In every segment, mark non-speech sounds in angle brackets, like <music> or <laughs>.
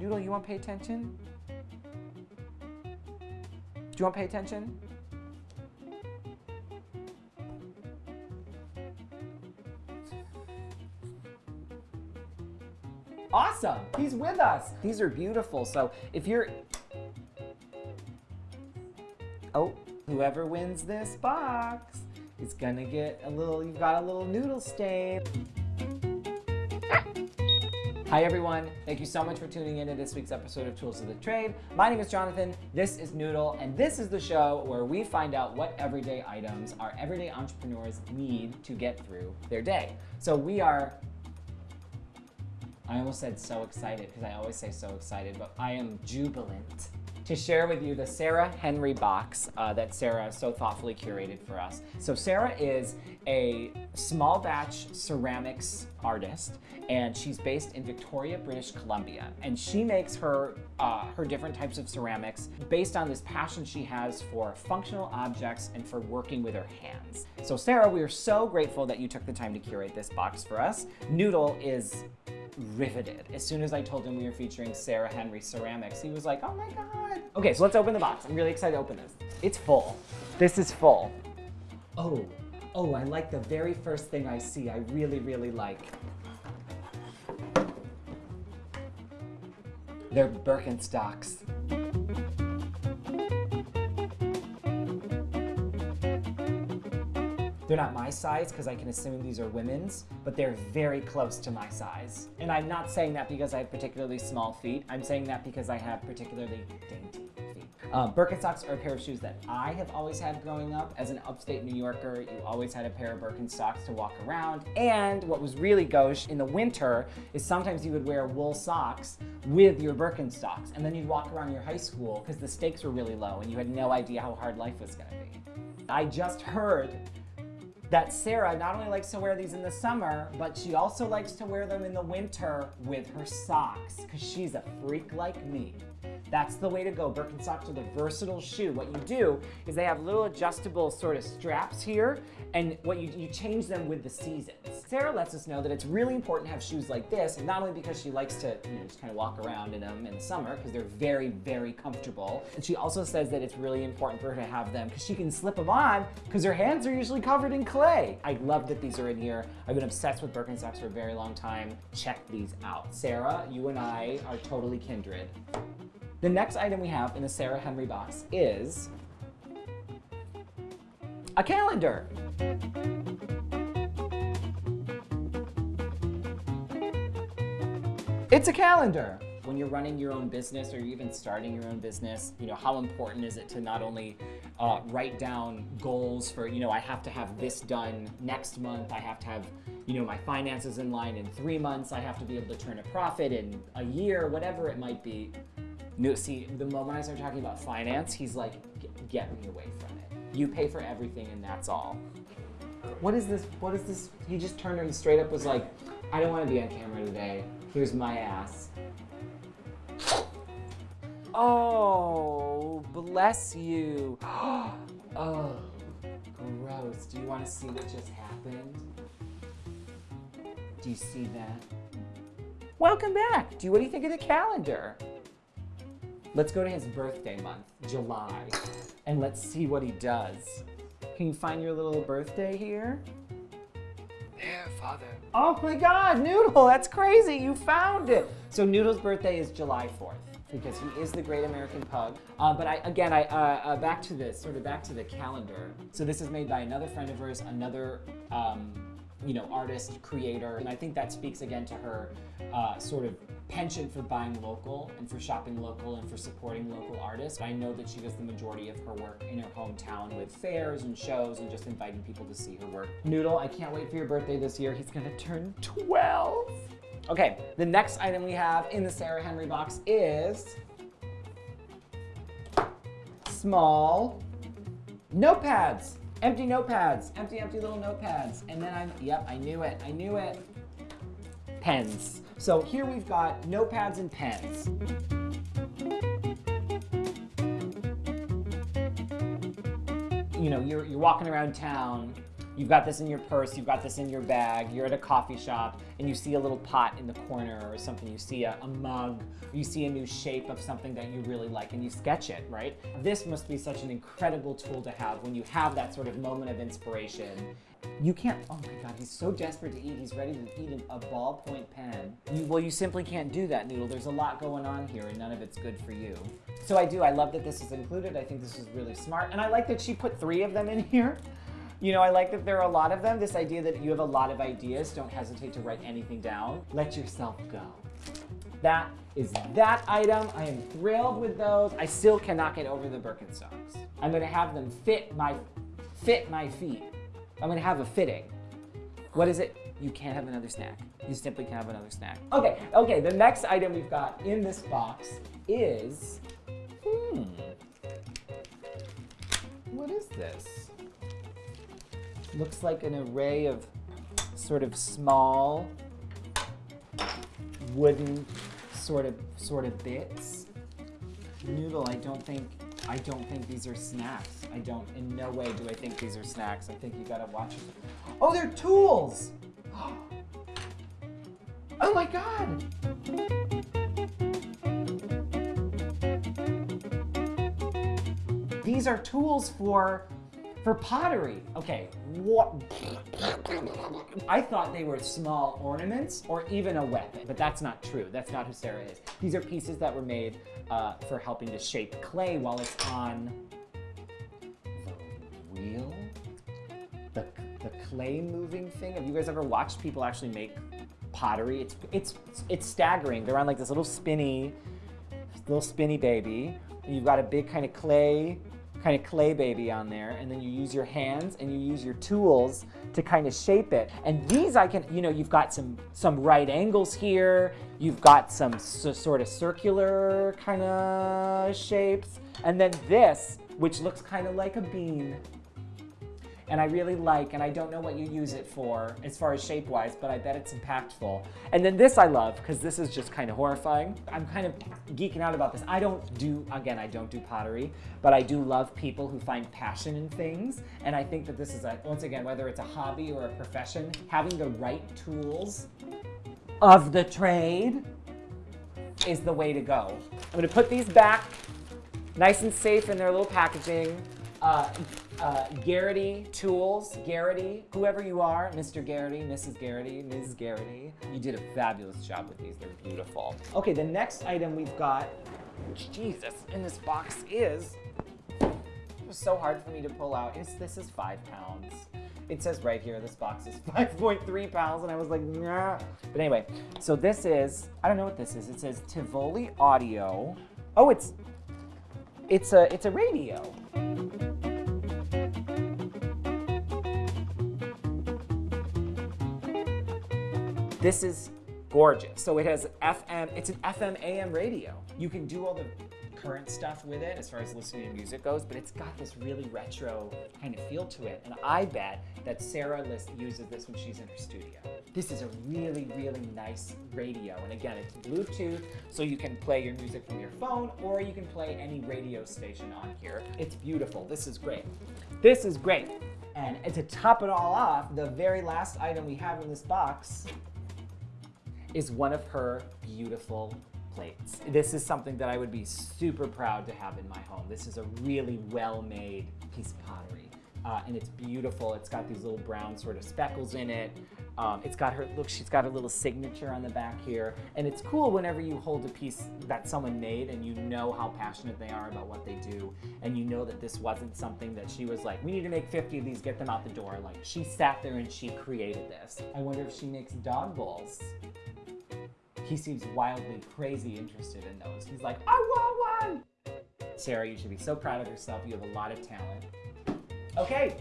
Noodle, you want to pay attention? Do you want to pay attention? Awesome, he's with us. These are beautiful. So if you're, oh, whoever wins this box is gonna get a little, you've got a little noodle stain. Hi everyone, thank you so much for tuning in to this week's episode of Tools of the Trade. My name is Jonathan, this is Noodle, and this is the show where we find out what everyday items our everyday entrepreneurs need to get through their day. So we are I almost said so excited because I always say so excited, but I am jubilant to share with you the Sarah Henry box uh, that Sarah so thoughtfully curated for us. So Sarah is a small batch ceramics artist and she's based in Victoria, British Columbia. And she makes her, uh, her different types of ceramics based on this passion she has for functional objects and for working with her hands. So Sarah, we are so grateful that you took the time to curate this box for us. Noodle is riveted. As soon as I told him we were featuring Sarah Henry Ceramics, he was like, oh my God. Okay, so let's open the box. I'm really excited to open this. It's full. This is full. Oh, oh, I like the very first thing I see. I really, really like. They're Birkenstocks. They're not my size because I can assume these are women's, but they're very close to my size. And I'm not saying that because I have particularly small feet. I'm saying that because I have particularly dainty feet. Um, Birkenstocks are a pair of shoes that I have always had growing up. As an upstate New Yorker, you always had a pair of Birkenstocks to walk around. And what was really gauche in the winter is sometimes you would wear wool socks with your Birkenstocks. And then you'd walk around your high school because the stakes were really low and you had no idea how hard life was gonna be. I just heard that Sarah not only likes to wear these in the summer, but she also likes to wear them in the winter with her socks, because she's a freak like me. That's the way to go. Birkenstocks are the versatile shoe. What you do is they have little adjustable sort of straps here, and what you, you change them with the seasons. Sarah lets us know that it's really important to have shoes like this, not only because she likes to you know, just kind of walk around in them in the summer, because they're very, very comfortable. And she also says that it's really important for her to have them because she can slip them on because her hands are usually covered in clay. I love that these are in here. I've been obsessed with Birkenstocks for a very long time. Check these out. Sarah, you and I are totally kindred. The next item we have in the Sarah Henry box is a calendar. It's a calendar. When you're running your own business or even starting your own business, you know, how important is it to not only uh, write down goals for, you know, I have to have this done next month, I have to have, you know, my finances in line in three months, I have to be able to turn a profit in a year, whatever it might be. No, see, the moment I start talking about finance, he's like, get me away from it. You pay for everything and that's all. What is this? What is this? He just turned and straight up was like, I don't want to be on camera today. Here's my ass. Oh, bless you. <gasps> oh, gross. Do you want to see what just happened? Do you see that? Welcome back. Do you, what do you think of the calendar? Let's go to his birthday month, July, and let's see what he does. Can you find your little birthday here? There, father. Oh my God, Noodle, that's crazy. You found it. So Noodle's birthday is July 4th because he is the great American pug. Uh, but I, again, I, uh, uh, back to this, sort of back to the calendar. So this is made by another friend of hers, another um, you know, artist, creator, and I think that speaks again to her uh, sort of penchant for buying local and for shopping local and for supporting local artists. I know that she does the majority of her work in her hometown with fairs and shows and just inviting people to see her work. Noodle, I can't wait for your birthday this year. He's gonna turn 12. Okay, the next item we have in the Sarah Henry box is small notepads. Empty notepads, empty, empty little notepads. And then I'm, yep, I knew it, I knew it. Pens. So here we've got notepads and pens. You know, you're, you're walking around town You've got this in your purse, you've got this in your bag, you're at a coffee shop, and you see a little pot in the corner or something, you see a, a mug, you see a new shape of something that you really like, and you sketch it, right? This must be such an incredible tool to have when you have that sort of moment of inspiration. You can't, oh my God, he's so desperate to eat, he's ready to eat a ballpoint pen. You, well, you simply can't do that, Noodle. There's a lot going on here, and none of it's good for you. So I do, I love that this is included. I think this is really smart, and I like that she put three of them in here. You know, I like that there are a lot of them. This idea that you have a lot of ideas, don't hesitate to write anything down. Let yourself go. That is that item. I am thrilled with those. I still cannot get over the Birkenstocks. I'm gonna have them fit my, fit my feet. I'm gonna have a fitting. What is it? You can't have another snack. You simply can't have another snack. Okay, okay, the next item we've got in this box is, hmm, what is this? Looks like an array of sort of small wooden sort of sort of bits. Noodle, I don't think I don't think these are snacks. I don't in no way do I think these are snacks. I think you gotta watch it. Oh, they're tools! <gasps> Oh my god! These are tools for for pottery. Okay, what? I thought they were small ornaments or even a weapon, but that's not true. That's not who Sarah is. These are pieces that were made uh, for helping to shape clay while it's on the wheel. The, the clay moving thing. Have you guys ever watched people actually make pottery? It's, it's, it's staggering. They're on like this little spinny, little spinny baby. You've got a big kind of clay kind of clay baby on there and then you use your hands and you use your tools to kind of shape it. And these I can, you know, you've got some, some right angles here, you've got some sort of circular kind of shapes, and then this, which looks kind of like a bean, and I really like, and I don't know what you use it for as far as shape-wise, but I bet it's impactful. And then this I love, because this is just kind of horrifying. I'm kind of geeking out about this. I don't do, again, I don't do pottery, but I do love people who find passion in things. And I think that this is, a, once again, whether it's a hobby or a profession, having the right tools of the trade is the way to go. I'm gonna put these back nice and safe in their little packaging. Uh, uh, Garrity Tools, Garrity, whoever you are, Mr. Garrity, Mrs. Garrity, Ms. Garrity, you did a fabulous job with these. They're beautiful. Okay, the next item we've got, Jesus, in this box is, it was so hard for me to pull out. It's, this is five pounds. It says right here, this box is <laughs> 5.3 pounds, and I was like, nah. But anyway, so this is, I don't know what this is. It says Tivoli Audio. Oh, it's, it's a, it's a radio. This is gorgeous. So it has FM, it's an FM AM radio. You can do all the current stuff with it as far as listening to music goes, but it's got this really retro kind of feel to it. And I bet that Sarah List uses this when she's in her studio. This is a really, really nice radio. And again, it's Bluetooth, so you can play your music from your phone or you can play any radio station on here. It's beautiful. This is great. This is great. And to top it all off, the very last item we have in this box is one of her beautiful plates. This is something that I would be super proud to have in my home. This is a really well-made piece of pottery. Uh, and it's beautiful. It's got these little brown sort of speckles in it. Um, it's got her, look, she's got a little signature on the back here. And it's cool whenever you hold a piece that someone made and you know how passionate they are about what they do. And you know that this wasn't something that she was like, we need to make 50 of these, get them out the door. Like she sat there and she created this. I wonder if she makes dog bowls. He seems wildly crazy interested in those. He's like, I want one! Sarah, you should be so proud of yourself. You have a lot of talent. Okay,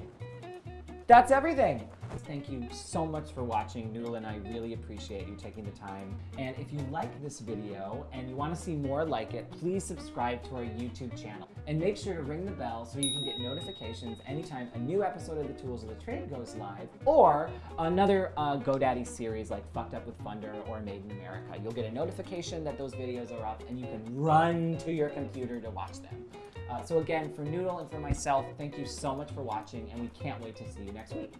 that's everything. Thank you so much for watching. Noodle and I really appreciate you taking the time. And if you like this video and you want to see more like it, please subscribe to our YouTube channel. And make sure to ring the bell so you can get notifications anytime a new episode of the Tools of the Trade goes live or another uh, GoDaddy series like Fucked Up with Funder or Made in America. You'll get a notification that those videos are up and you can run to your computer to watch them. Uh, so again, for Noodle and for myself, thank you so much for watching, and we can't wait to see you next week.